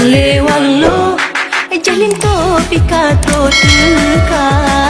Salewallo Jalin to pika to tuka